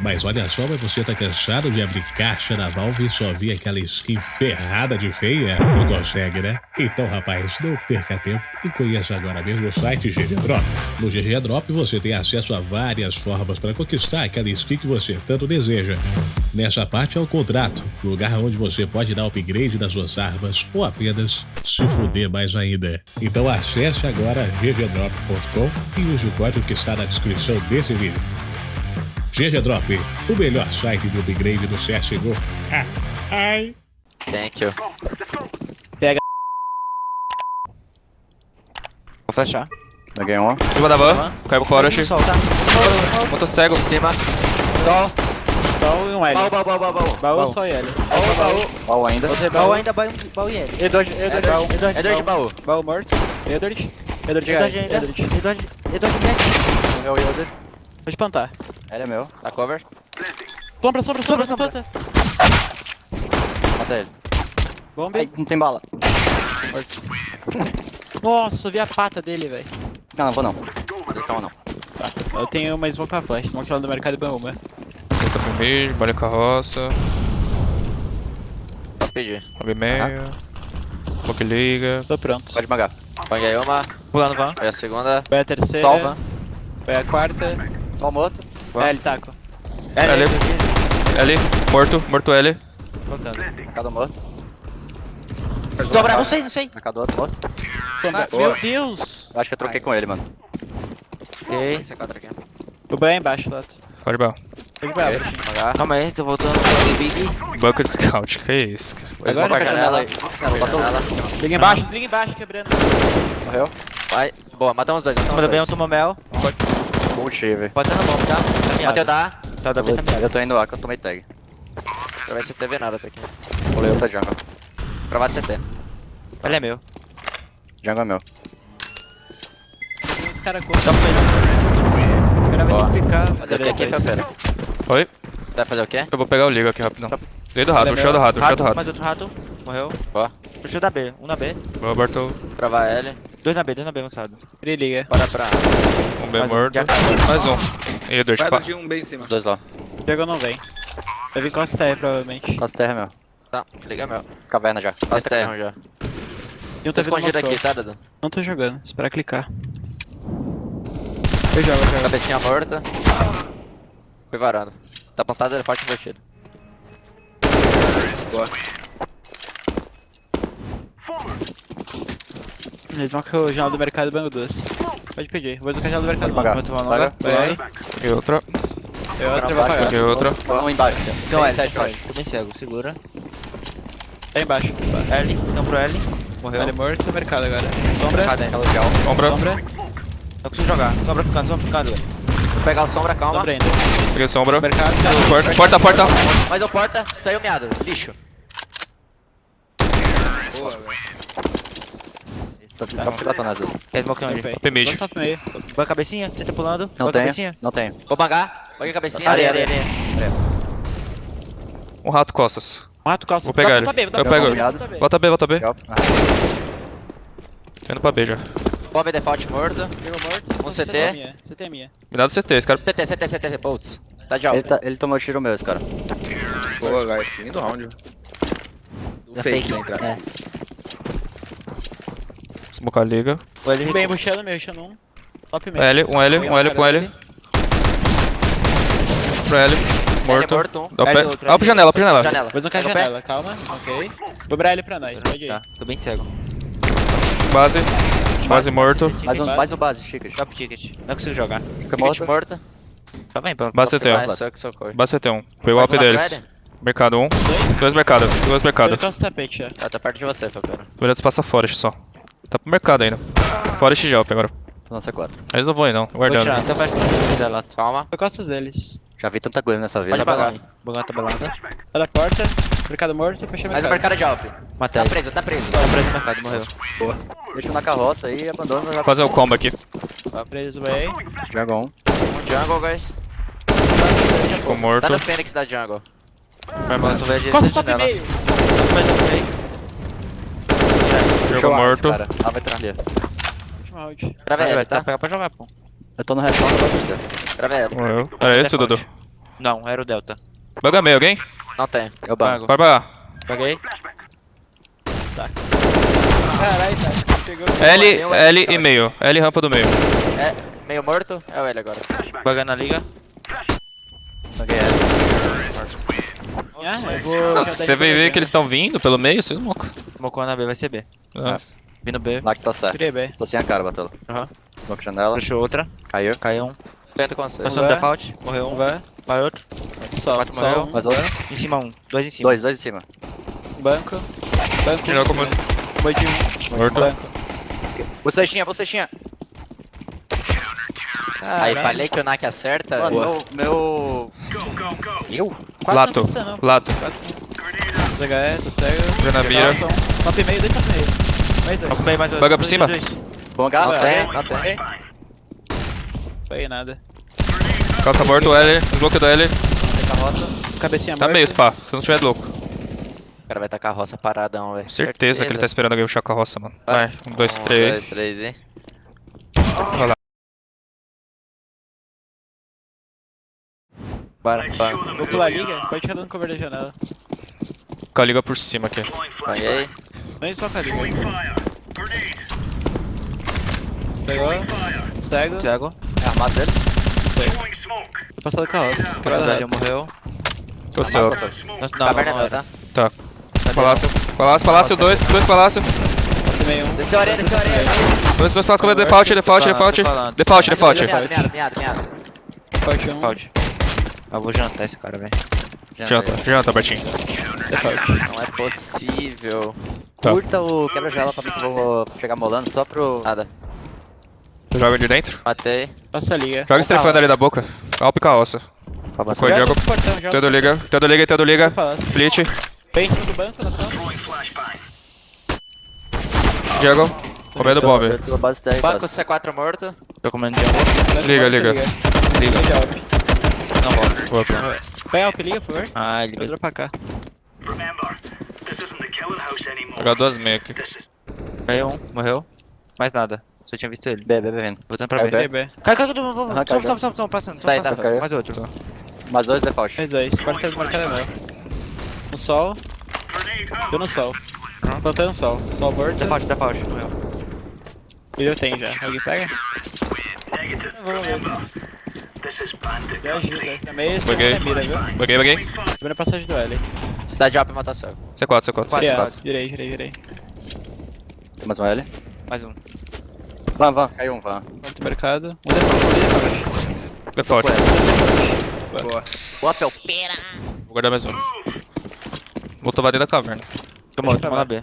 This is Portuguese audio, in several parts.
Mas olha só, mas você tá cansado de abrir caixa da Valve e só ver aquela skin ferrada de feia? Não consegue, né? Então, rapaz, não perca tempo e conheça agora mesmo o site GG Drop. No GG Drop você tem acesso a várias formas para conquistar aquela skin que você tanto deseja. Nessa parte é o contrato, lugar onde você pode dar upgrade nas suas armas ou apenas se fuder mais ainda. Então acesse agora ggdrop.com e use o código que está na descrição desse vídeo. GG Drop, o melhor site de upgrade do CSGO. Ah, ai. Thank you. Vou flashar. Peguei um. Em cima da van, caiu fora, achei. Botou cego. Em cima. Sol. Sol e um L. Baú, baú, baú, baú, baú. Baú só e L. Baú, baú. Qual ainda? Baú baú. ainda, baú, baú e L. Edward, Edward, baú. Edward. É baú. Baú morto. Edward. Edward. Edward ainda. Edward. Edward, Edward Max. Meu Yoder. Pode plantar. Ele é meu. Tá cover. Sombra, sombra, sombra, Sombra. Mata ele. Bomba. Ai, não tem bala. Nossa, eu vi a pata dele, velho. Não, não vou não. Calma não. Eu tenho uma smoke pra flash. Smoke lá do mercado e uma. Botou pro mid, bolha carroça. Pode pedir. Lobby meio. Pouco liga. Tô pronto. Pode magar. Panguei uma. Pulando van. Foi a segunda. Vai a terceira. Salva. Vai a quarta. Só o moto. É, ele taco. L. L. Morto, morto L. Contando. Mercado moto. Sobra, não sei, não sei. Mercado outro. Boa. Meu Deus. Eu acho que eu troquei com ele, mano. Ok. Esse quatro aqui. O banho é embaixo, Lato. Pode bal. Calma aí, tô voltando pro Big. Bucket Scout, que isso, cara. Dois Agora bomba vai janela. aí. Liga embaixo, liga embaixo, quebrando. Morreu? Vai. Boa, matamos dois. Matamos Manda bem, eu dois. tomo mel. Multi, velho. Pode estar na mão, tá? Caminhada. Mateu da. Tá, da B vou- caminhada. eu tô indo lá que eu tomei tag. Não vai CT ver nada, Pequeno. Pulei outra jungle. Provado CT. Ele é meu. Jungle é meu. Tem uns caras correndo. O cara vai Boa. ter que clicar. Fazer o que aqui. Felpeira? Oi? Vai fazer o quê? Eu vou pegar o liga aqui rapidão. Dei do Ele rato, é o show do rato, o show do Rato, mais rato. outro rato. Morreu. Boa. Puxou da B. Um na B. Boa, Bartol. Provar L. Dois na B, dois na B lançado. Ele liga. Bora pra. Um B Mais um. morto. Já Mais um. Edward, Vai pá. do de um bem em cima. Dois lá. Pegou não vem. Vai vir com as TR provavelmente. Costa terra é meu. Tá, liga meu. Caverna já. Faz terra já. E um Tô tá escondido aqui, tá, Dudu? Não tô jogando, espera clicar. Eu jogo, eu jogo. Cabecinha morta. Foi varado. Tá plantado, ele é forte invertido. Boa. Eles vão com o jornal do mercado banco duas. Pode pedir, vou usar o jornal do mercado pagar. Vou tomar uma longa. Vai. Peguei outra. Eu outra vou pagar. Peguei outra. Um embaixo. Então L, L. Tô bem cego, segura. Tá embaixo. L, então pro L. Morreu. Ele morto, mercado agora. Sombra. Gel. Sombra. Sombra. Não consigo jogar. Sobra ficando, sobra ficando. Vou pegar o sombra, calma. Sombra ainda. Peguei sombra. Mercado. Porta, porta, porta. Mais um porta, saiu miado. Lixo. Boa, velho. Tô tá piloto azul. Quer smoke onde? Top mid. Boa cabecinha, você tá pulando? Não cabecinha. Não tenho. Vou bangar. Banguei a cabecinha. Areia, areia, areia. Um rato costas. Um rato calça. Vou pegar ele. Tá Eu tá pego tá ele. bem, tá bem. Volta B, volta B. Tô indo pra B já. Bob default morto. Um CT. minha. CT é minha. Me dá do CT, esse cara. CT, CT, CT, CT, bolts. Tá de ele, alta. tá, ele tomou tiro meu, esse cara. Boa, guys. Seguindo round. Fake da entrada. É. Smocar liga. O L Bem, puxando meio, puxando um. Top meio. L, um L, um L com L. Pro L. Morto. morto, um. L outro, Ah, pro janela, pro janela. Janela. Vou zancar a janela, calma. Ok. Vou brar ele pra nós, pode ir. Tá, tô bem cego. Base. Base morto. Mais um, base. mais um base, chicas. Drop ticket. Não consigo jogar. Fica morto. morto. Tá bem, pronto. Base CT, Ah, ó. só que socorro. Base CT1. Pegou o AP pular deles. Mercado 1. Dois. Dois mercado. Dois mercado. Ele calça o tapete. Ah, tá perto de você, Felpeira. Verdade, passa Forest só. Tá pro mercado ainda. Forest já, agora. Tô no C4. Eles não vão aí não. Vou tirar, Guardando. então pra você quiser lá. Calma. Foi costas deles. Já vi tanta coisa nessa vida. Pode apagar. Bogão tabelada. Tá da porta. Mercado morto, fechei Mais um mercado. mercado de alp. Matei. Tá preso, tá preso. Tá preso no mercado, morreu. Deixa na carroça aí e abandona. Vou fazer o combo aqui. Preso, vai. Jungle 1. Um jungle, guys. Ficou morto. Tá no Fênix da jungle. Meu irmão, tu vai direito Costa top meio. Mas eu fui. Jogo morto. Cara. Ah, vai entrar ali. Último round. Grava Vai, ele, tá tá? pegar pra jogar, pô. Eu tô no não posso ver. Grava ele. Era esse, Dudu? Não, era o Delta. Banga meio, alguém? Não tem. Eu banco. Vai pra Paguei. Caralho, tá. L, L tá. e meio. L rampa do meio. É, meio morto. É o L agora. Bugando na liga. Banquei ela. Ah, eu vou. Nossa, você vai ver que eles estão vindo pelo meio, vocês mocam. Mocou na B, vai ser B. Ah. Vindo B. Lá que tá certo. Tirei bem. Tô sem a cara, Batolo. Aham. Banco janela. Puxou outra. Caiu. Caiu um. Tento com vocês. Passou no default. Morreu Um vai. Vai outro. Só, Quatro só morreu. um. Mais outro. Em cima um. Dois em cima. Dois, dois em cima. Banco. Banco. Melhor como- Foi de um. Morto. Banco. Bocechinha, bocechinha. Aí falei que o Nak acerta. Mano, meu. meu... Eu? Quatro Lato. não precisa, não. Lato. ZHE, tô cego. Vê na mira. Um. Top meio, dois top meio. Mais dois. Ocupei mais outro. Banga por Dois, cima. dois. Bom gato. Não tem, não. Foi nada. Calça morto, L. Desbloqueio do L. Cabecinha Tá meio, spa. Se não tiver louco. O cara vai tacar a roça paradão, velho. Certeza que ele tá esperando alguém puxar com a roça, mano. Vai. Um, dois, Um, três. dois, três e... Vai lá. Bora. Banco. Vou pular a liga, pode ficar dando cover da janela. Com a liga por cima aqui. Banhei. Não esfoca a liga. Pegou. Cego. Cego. É armado dele. Tô passando. Essa velha morreu. Tô céu. Não, não, Caverna não meu, era. tá? Palácio. Palácio, palácio, dois. Dois palácio. Um. Desceu a areia, desceu a areia. Dois, dois palácios. Default, default, default. Default, default. Miado, miado, miado. Forte um. Eu vou jantar esse cara, velho. Janta, janta, Bertinho. Não é possível. Tá. Curta o quebra-gela pra mim que eu vou chegar molando só pro. Nada. Joga de dentro. Matei. Passa a liga. Joga estrefando ali da boca. Alpe com a ossa. Foi, Diego. Joga. Todo liga, todo liga, todo liga. Split. Bem em cima do banco, nas costas. Diego. Comendo bomb. Banco quase. C4 morto. Tô comendo jungle. Liga, liga. Liga. de Volto. Volta. Vai Alp, liga, por favor. Ah, ele veio. pra cá. Jogar duas meio aqui. Caiu um. Morreu. Mais nada. Só tinha visto ele. B, B, B vindo. Voltando pra É, B. B. B. Cai, cai, cai. Cai. stop, stop, stop. Passando. Tá aí, stop, tá. Mais outro. Mais dois default. Mais dois. Quarto do mercado é meu. No sol. Eu no sol. Plantando sol. Sol morto. Default, default. Morreu. E eu tenho já. Alguém pega? Vamos ver. Me ajuda. Também esse Buguei. é mira, viu? Buguei, buguei. Primeira passagem do L. Dá drop e mata cego. C4, C4. Quatro, Virei, quatro. virei, virei, virei. Tem mais um L. Mais um. Van, van. Caiu um, van. Quarto do mercado. Um default. Default. Boa, pera. Vou guardar mais um. Voltou pra dentro da caverna. Tô morto, vamos na B.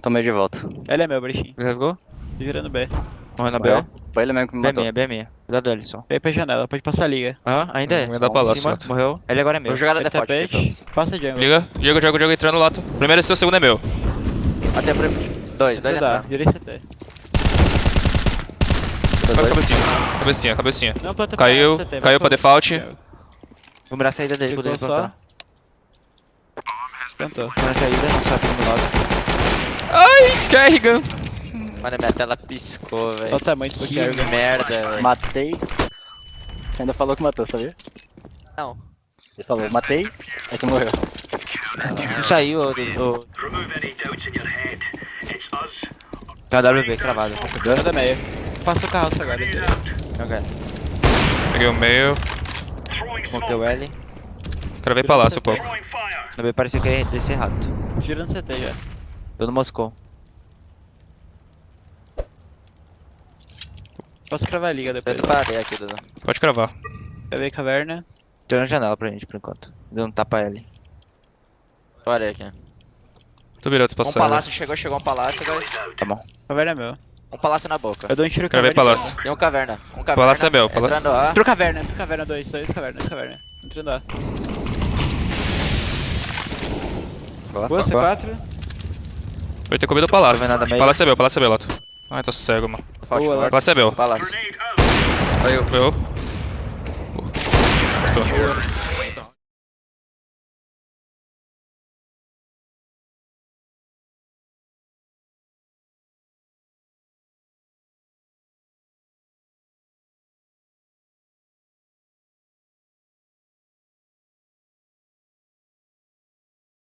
Tomei de volta. L é meu, brechinho. Rasgou? Tô virando B. Morreu na B. Foi, ele mesmo que me B é matou. minha, B é minha. Cuidado só. Veio pra janela, pode passar a liga. Aham, ainda é. Vai dar Um em palácio, cima, Lato. Morreu. Ele agora é meu. Vou jogar na default. pra. Passa jungle. Liga, Diego, Diego, Diego entrando no lato. Primeiro é seu, segundo é meu. O primeiro. Dois, dois Dá, virei CT. Vai cabecinha. Cabecinha, cabecinha. Não, planta Caiu, pra CT, caiu pra default. Vou mirar a saída dele, só. plantar. Vou mirar a saída, não sabe do meu lado. Ai, Kerrigan. Mano, minha tela piscou, velho. Olha o tamanho do Que merda, velho. Matei. Você ainda falou que matou, sabia? Não. Ele falou, matei, aí você morreu. Não saiu, ô. ô- KWB, cravado. Nada meio. Passa o carro agora. Ok. Peguei o meio. Smokei o L. Ver palácio um pouco. Na B parecia que ia descer rápido. Girando CT já. Tô no Moscou. Posso cravar a liga depois. Tento parar aqui, Dudu. Pode cravar. Ver caverna. Tô na janela pra gente por enquanto. Deu um tapa L. Olha aqui. Tô virando Um espaçado. palácio chegou, chegou um palácio, guys. Tá bom. Caverna é meu. Um palácio na boca. Eu dou um tiro ver caverna. palácio. E um caverna. Um caverna. Palácio é meu, pala- Entrando A. Entrou caverna, entrou caverna, dois, dois caverna, dois caverna. Entrando A. Boa, Boa, C4. Vai ter comido o palácio. Palácio é meu, palácio é meu, Lato. Ai, tá cego, mano. Boa. Palácio é meu. Palácio. Foi eu. Tô.